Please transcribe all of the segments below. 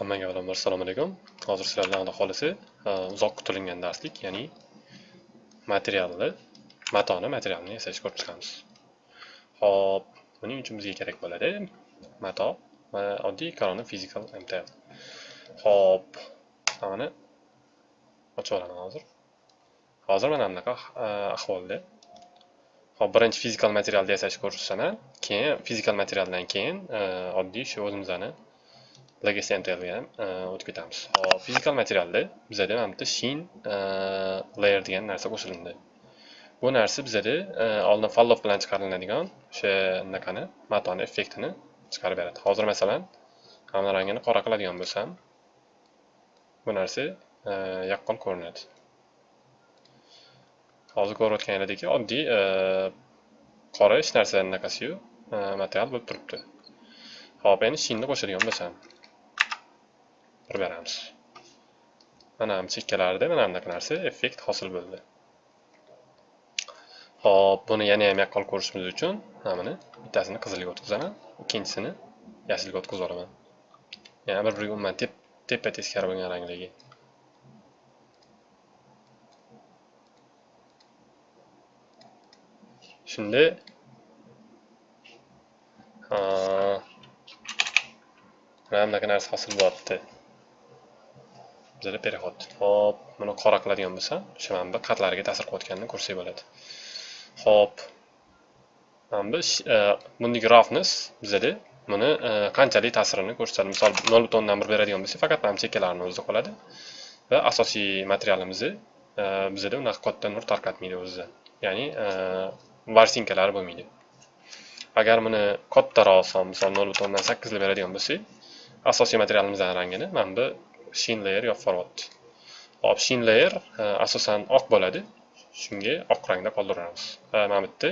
Hammaga avvalambor assalomu alaykum. Hozir sizlar bilan Alloh xolisi e, uzoq kutilgan darslik, ya'ni materialni, matoni materialni yasashni ko'rib chiqamiz. Xo'p, buning uchun bizga kerak bo'ladi mato va oddiy korona physical MTL. Xo'p, mana ochib olaman hozir. Hozir mana bunaqa e, ahvolda. Xo'p, birinchi fizikal materialni yasashni ko'rsataman. Keyin fizikal materialdan keyin e, oddiy shu o'zimizni legacy mtlga ham o'tib ketamiz hop fizikal materialda bizada mana bitta shin e, layer degan narsa qo'shilindi. Bu narsa bizada e, oldin fallof bilan chiqariladigan o'sha anaqani matoni effektini chiqarib beradi. Hozir masalan hamma rangini qora qiladigan bo'lsam bu narsa e, yaqqol ko'rinadi. Hozir ko'rayotganingizdek oddiy qora hech narsa anaqasiyu material bo'lib turibdi. Hop endi shinni qo'shadigan bo'lsam. Bir beramiz mana bu chekkalarida mana bunaqa narsa effekt hosil bo'ldi. Hop buni yana ham yaqqol ko'rishimiz uchun mana buni bittasini qizilga o'tkazaman ikkinchisini yashilga o'tkazib olaman yana bir biriga umuman tepa teskari bo'lgan rangligi. Shunda mana bunaqa narsa hosil bo'lyapti bizada переход hop buni qora qiladigan bo'lsam o'sha mana bu qatlariga ta'sir qilayotganini ko'rsak bo'ladi. Hop. Mana bu e, roughness bizada buni e, qanchalik ta'sirini ko'rsatadi? Misol nol butun o'ndan bir beradigan bo'lsak faqat mana chekkalarni o'zida qoladi va asosiy materialimizni e, bizada unaqa katta nur tarqatmaydi o'zida. Ya'ni e, varsinkalar bo'lmaydi. Agar buni kattaroq son misol nol butun o'ndan beradigan bo'lsak asosiy materialimizdan rangini mana bu shin layer yopib yuboryapti hop shin layer e, asosan oq bo'ladi. Shunga oq rangda qoldiramiz. E, Va mana bu yerda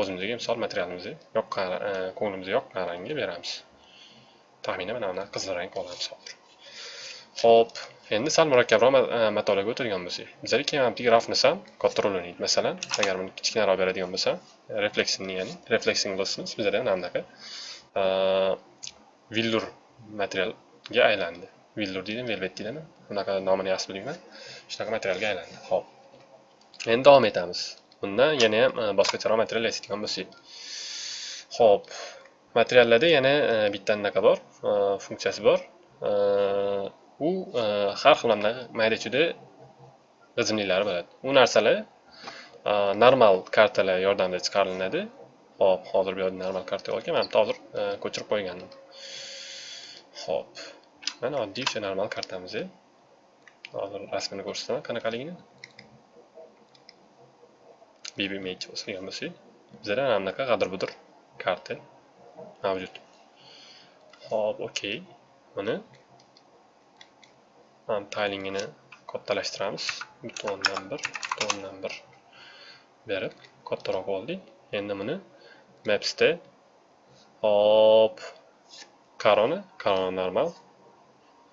o'zimizga misol materialimizni yoqqan e, ko'nglimizga yoqqan rangga beramiz. Taxminan mana bunaqa qizil rang olamiz hozir ho'p endi sal murakkabroq matolarga o'tadigan bo'lsak. Bizlar keyin mana bu grafni ham katta o'ynaydi. Masalan agar buni kichkinaroq beradigan bo'lsam refleksini ya'ni refleksing lossimiz bizlarda mana bunaqa villur materialga aylandi. Villur deydimi velvet deydimi bunaqa nomini yaxshi bilmayman shunaqa materialga aylandi. Ho'p endi davom etamiz. Bundan yana e, ham boshqacharoq material yasaydigan bo'lsak. Ho'p materiallarda yana e, bitta anaqa bor e, funksiyasi bor. U har xil mayda chuyda g'ijimliklari bo'ladi. U narsalar normal kartalar yordamida chiqariladi. Hop hozir bu yerda normal karta yo'q ekan. Men bitta hozir ko'chirib qo'ygandim. Ho'p mana oddiy o'sha normal kartamiz hozir rasmini ko'rsataman qanaqaligini bb image bosgan bo'lsak bizada mana bunaqa g'adir budir karta mavjud hop okey. Buni mana taylingini kattalashtiramiz bitta o'ndan bir bitta o'ndan bir berib kattaroq oldik endi buni mapsda hop korona korona normal.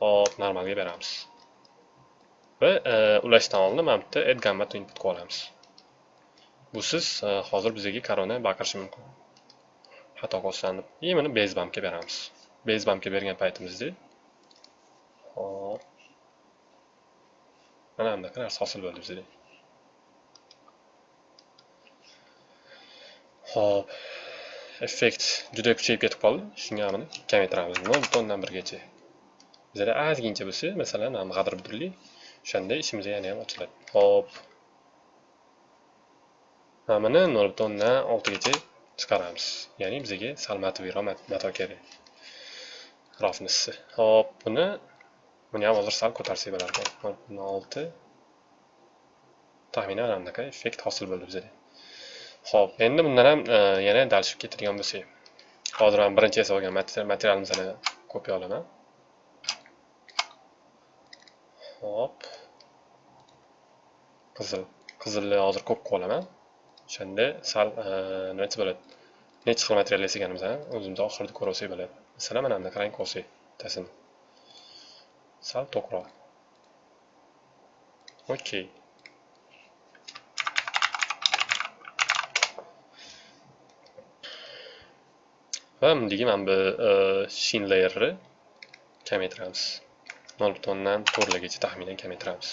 Hop normalga beramiz. Va e, ulashdan oldin mana bu add gamma to input qilib olamiz busiz e, hozir bizga korona baqirishi mumkin. Xato qo'zg'anib и buni base bumpga beramiz. Base bumpga bergan paytimizda hop mana bunaqa narsa hosil bo'ldi bizda. Hop effekt juda kuchayib ketib qoldi. Shunga buni kamaytiramiz nol butun o'ndan birgacha. Bizada ozgincha bo'lsa masalan g'adir budirli o'shanda ishimiz yana ham ochiladi. Hop mana nol butun o'ndan oltigacha chiqaramiz. Ya'ni bizga sal mataviyroq mato kerak rofnisi hop buni buni ham hozir sal ko'tarsak bo'lar ekan nol butun olti. Taxminan mana bunaqa effekt hosil bo'ldi bizada. Ho'p endi bundan ham e, yana dalishib ketadigan bo'lsak. Hozir ham birinchi yasab olgan materialimizni kopiya olaman. Hop. Qizil qizilni hozir ko'p qilib olaman o'shanda sal e, nimachi bo'ladi? Necha xil material yasaganimizni o'zimiz oxirida ko'rib bo'ladi. Masalan mana bunaqa qarang ko'rsak bittasini sal to'qroq. Okey va bundagi mana bu e, shin layerni kamaytiramiz. Nol butun o'ndan to'rtligacha taxminan kamaytiramiz.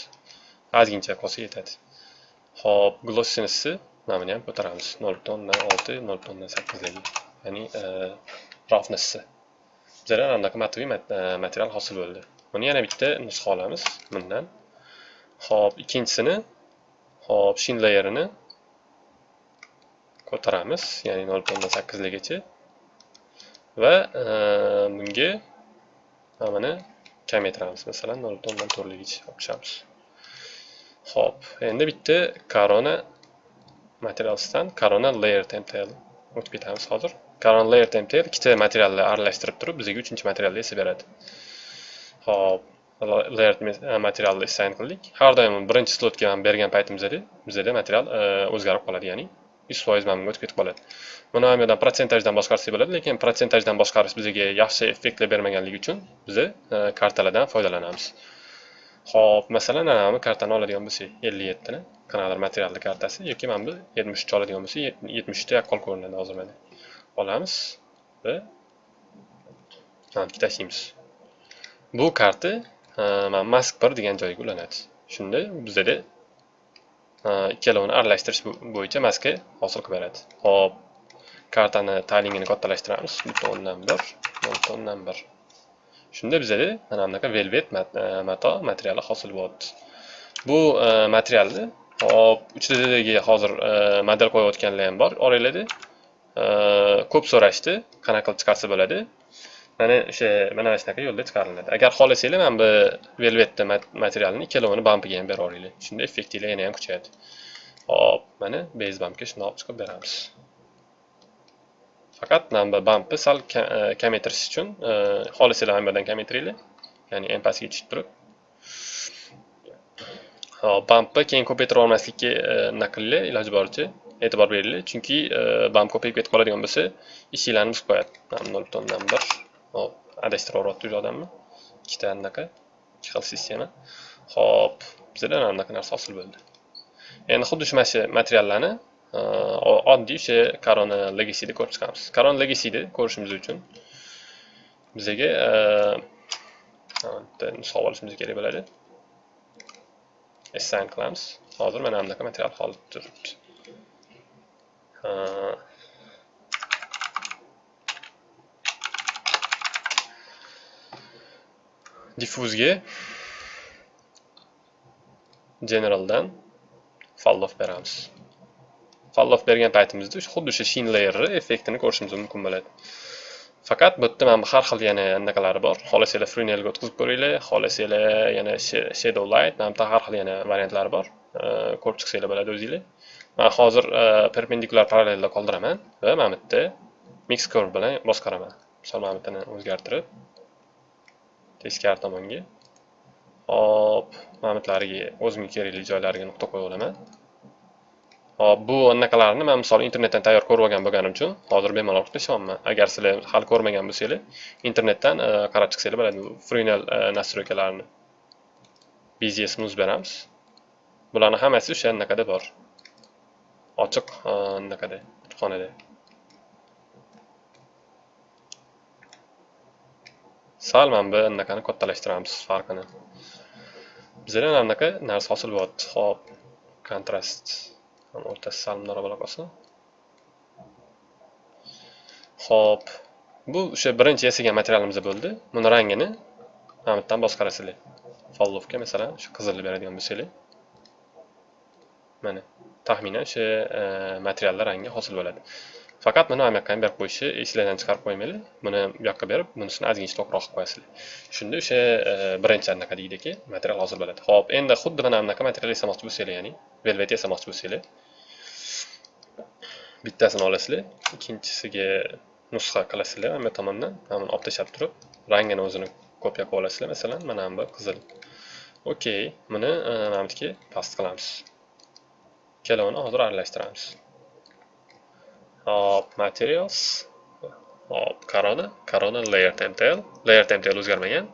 Ozgincha qolsa yetadi. Ho'p glossinessi nomini ham ko'taramiz. Nol butondan olti nol butun o'ndan sakkizligi. Ya'ni e, roughnessni bizlar anaqa matviy e, material hosil bo'ldi. Buni yana bitta nusxa olamiz bundan. Ho'p ikkinchisini ho'p shin layerini ko'taramiz. Ya'ni nol butondan sakkizligacha va e, bunga mana kamaytiramiz masalan nol butun o'ndan to'rtligicha olib chiqamiz ho'p. Endi bitta corona materialsdan corona layer template o'tib ketamiz hozir corona layer template ikkita materialni aralashtirib turib bizga uchinchi materialni esa beradi ho'p. Layer materialni assign qildik har doim birinchi slotga bergan paytimizda bizada material o'zgarib qoladi ya'ni. Yuz foiz mana bunga o'tib ketib qoladi buni ham yerdan protsentajdan boshqarsak bo'ladi lekin protsentajdan boshqarish bizga yaxshi effektlar bermaganligi uchun biz kartalardan foydalanamiz ho'p masalan ana bu kartani oladigan bo'lsak ellik yettini qanaqadir materialni kartasi yoki mana bu yetmish uch oladigan bo'lsak yetmish uchta yaqqol ko'rinadi hozir mana olamiz va tashlaymiz bu karta mana mask bir degan joyga ulanadi shunda bizada Э, ikkalovini aralashtirish bo'yicha maska hosil qilib beradi. Hop kartani taylingini kattalashtiramiz. Bitta o'ndan bir nolta o'ndan bir. Shunda bizada mana bunaqa velvet e, mato materiali hosil bo'lyapti. Bu e, materialni hop 3ddagi hozir e, model qo'yayotganlar ham bor. Oranglarda ko'p so'rashdi qanaqa qilib chiqarsa bo'ladi. Mana o'sha mana shunaqa yo'lda chiqariladi. Agar xohlasanglar mana bu velvetni materialni ikkalovini bampiga ham berib yuboringlar shunda effektinglar yana ham kuchayadi. Hop mana base bampga shundoq olib chiqib beramiz. Faqat mana bu bampni sal e, kamaytirish uchun e, xohlasanglar mana bu yerdan kamaytiringlar ya'ni eng pastga tushib turib. Hop bampni keyin ko'paytira olmaslikka e, nima qilinglar? Iloji boricha e'tibor beringlar. Chunki bamp ko'payib ketib qoladigan bo'lsa ishinglarni buzib qo'yadi. Nol butun bir hop adashtirib yuboryapti o'sha odamni. Ikkita anaqa ikki xil sistema. Hop bizda mana bunaqa narsa hosil bo'ldi? Endi xuddi shu mana shu materiallarni e, oddiy o'sha korona legacyda ko'rib chiqamiz. Korona legacyda ko'rishimiz uchun bizaga bitta e, nusxa olishimiz kerak bo'ladi. Assign qilamiz. Hozir mana bunaqa material holatda turibdi. Diffuzga generaldan fallof beramiz. Fallof bergan paytimizda xuddi o'sha shin layerni effektini ko'rishimiz mumkin bo'ladi. Faqat bu yerda mana har xil yana anaqalari bor. Xohlasanglar frenelga o'tkazib ko'ringlar xohlasanglar yana shadow light mana bu har xil yana variantlari bor. Ko'rib chiqsanglar bo'ladi o'zinglar. Man hozir e, perpendikulyar parallelda qoldiraman va mana bu yerda mix curve bilan boshqaraman misol mana bu o'zgartirib teskari tomonga. Hop mana buyoqlariga o'zimga kerakli joylariga nuqta qo'yib olaman hop bu anaqalarni man misol internetdan tayyor ko'rib olgan bo'lganim uchun hozir bemalol qilishyapman agar sizlar hali ko'rmagan bo'lsanglar internetdan e, qarab chiqsanglar bo'ladi frenel e, nastroykalarini bzs muz beramiz. Bularni hammasi o'sha anaqada bor? Ochiq e, anaqada kutubxonada. Sal mana bu anaqani kattalashtiramiz farqini. Bizada mana bunaqa narsa hosil bo'lyapti. Hop kontrast. O'rtasi sal mundoq bo'la qolsin. Ho'p bu o'sha birinchi yasagan materialimiz bo'ldi. Buni rangini mana bu yerdan boshqarasizlar. Follovga masalan shu qizilni beradigan bo'lsanglar. Mana taxminan o'sha e, materiallar rangi hosil bo'ladi. Faqat buni mana yoqqa berib qo'yishni esinglardan chiqarib qo'ymanglar. Buni bu yoqqa berib bunisini ozgincha to'qroq qilib qo'yasizlar. Shunda o'sha e, birinchi anaqa deydiki material hosil bo'ladi. Ho'p endi xuddi mana bunaqa material yasamoqchi bo'lsanglar ya'ni velvet yasamoqchi bo'lsanglar bittasini olasizlar. Ikkinchisiga nusxa qilasizlar mana bu tomondan. Mana buni olib tashlab turib rangini o'zini kopiya qilib olasizlar. Masalan mana bu qizil. Okey buni e, mana bu past qilamiz. Ikkalovini hozir aralashtiramiz. Hop materials. Hop corona. Corona layer temtel layer temtel o'zgarmagan.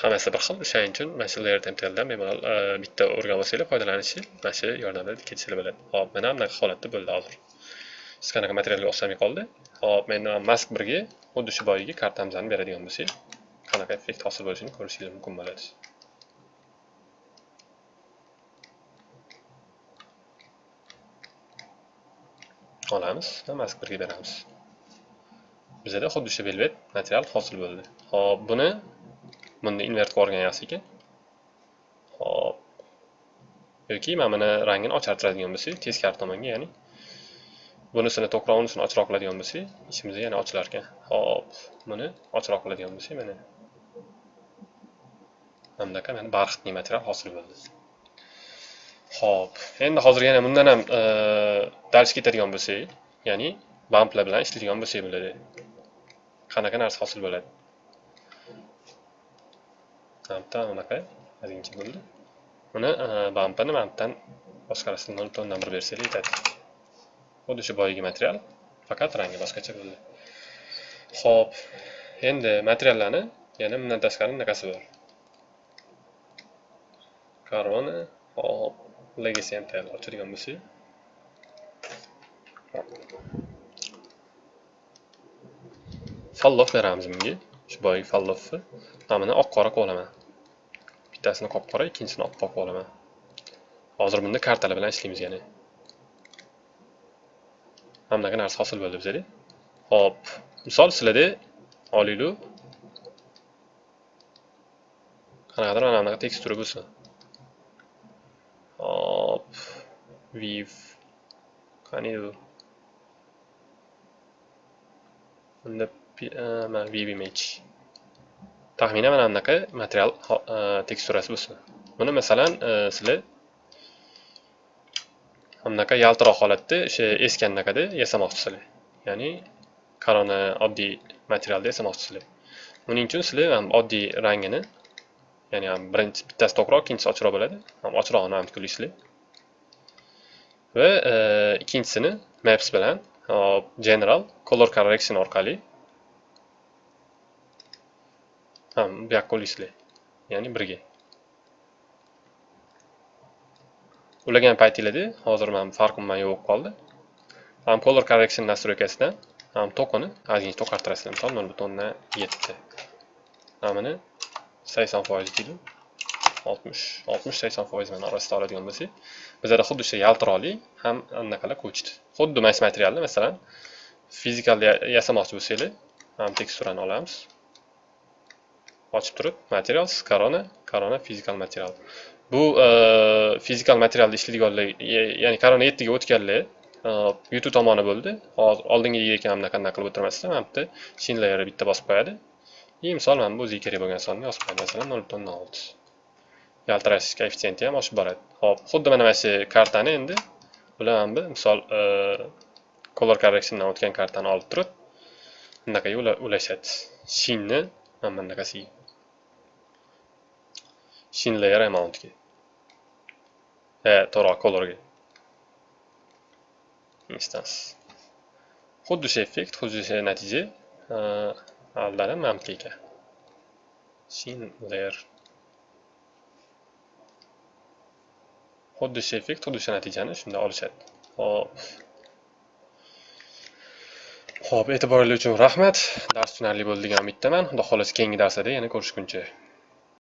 Hammasi bir xil. O'shaning uchun mana shu layer temteldan bemalol e, bitta o'rganib olsanglar foydalanishi mana shu yordamida ketisanglar bo'ladi. Hop mana bunaqa holatda bo'ldi hozir siz qanaqa materialga o'xshamay qoldi. Hop mana mask birga xuddi shu boyagi kartamizni beradigan bo'lsak qanaqa effekt hosil bo'lishini ko'rishingiz mumkin bo'ladi. Olamiz va mask beramiz. Bizada xuddi shu velvet material hosil bo'ldi. Hop buni buni invert qilib yuborgan yaxshi ekan hop yoki mana buni rangini ochartiradigan bo'lsak teskari tomonga ya'ni bunisini to'qroq unisini ochroq qiladigan bo'lsak ishimiz yana ochilar ekan. Hop buni ochroq qiladigan bo'lsak mana mana bunaqa mana barxitli material hosil bo'ldi. Xo'p, endi hozir yana bundan ham e, dars dals ketadigan bo'lsak, ya'ni bamplar bilan ishlaydigan bo'lsak bo'ladi. Qanaqa narsa hosil bo'ladi? Bampda unaqa ozgincha bo'ldi. Buni e, bampini bampdan boshqarasidan olib tondan bersak yetadi. Xuddi shu boyagi material, faqat rangi boshqacha bo'ldi. Xo'p, endi materiallarni yana bundan tashqari bunaqasi bor. Korona, hop, legacy ham tayyorlab ochadigan bo'lsak fallof beramiz bunga shu boyagi fallofni mana oq qora qilib olaman bittasini qop qora ikkinchisini oq qilib olaman hozir bunda kartalar bilan ishlaymiz ya'ni. Mana bunaqa narsa hosil bo'ldi bizada. Hop misol sizlarda olinglar qanaqadir mana bunaqa tekstura bo'lsin hop weave. Qani u unda mana view image. Taxminan mana bunaqa material teksturasi bo'lsin. Buni masalan sizlar bunaqa yaltiroq holatda o'sha eskanaqada yasamoqchisizlar ya'ni korona oddiy materialda yasamoqchisizlar buning uchun sizlar oddiy rangini ya'ni birinchi bittasi to'qroq ikkinchisi ochroq bo'ladi. Ham ham qilasizlar va e, ikkinchisini maps bilan general color correction orqali ham bu yoqqa ya'ni birga ulagan paytinglarda hozir man farqi man yo'q qoldi. Ham color correction nastroykasidan ham to'qini ozgincha to'qartirasizlar. Misol nol butun yetti hamini sakson foiz deydi oltmish oltmish sakson foiz bilan orasida oladigan bo'lsak bizada xuddi shu yaltiroqli ham anaqalar ko'chdi. Xuddi mana shu materialni masalan fizikal yasamoqchi bo'lsanglar mana teksturani olamiz. Ochib turib material korona korona fizikal material. Bu e, fizikal materialda ishlaydiganlar ya'ni korona yettiga o'tganlar e, youtube tomoni bo'ldi. Hozir oldingi ekan bunaqa qilib o'tirmasdan mana bitta shin bitta bosib qo'yadi. И misol mana bu o'ziga kerak bo'lgan sonni yozib qo'yadi. Masalan nol butun olti. Yaltirash koeffitsiyenti ham oshib boradi. Ho'p xuddi mana mana shu kartani endi bular mana bu misol e, color correctiondan o'tgan kartani olib turib bunaqaga ulashadi. Shinni mana bunaqasiga shin layer amountga. E to'g'ri colorga. Instance. Xuddi shu effekt xuddi shu natija e, aldari mamka ekan shin layer. Xuddi shu effekt xuddi shu natijani shunda olishadi. Hop ho'p e'tiboringiz uchun rahmat. Dars tushunarli bo'ldi degan umiddaman. Xudo xohlasa keyingi darslarda yana ko'rishguncha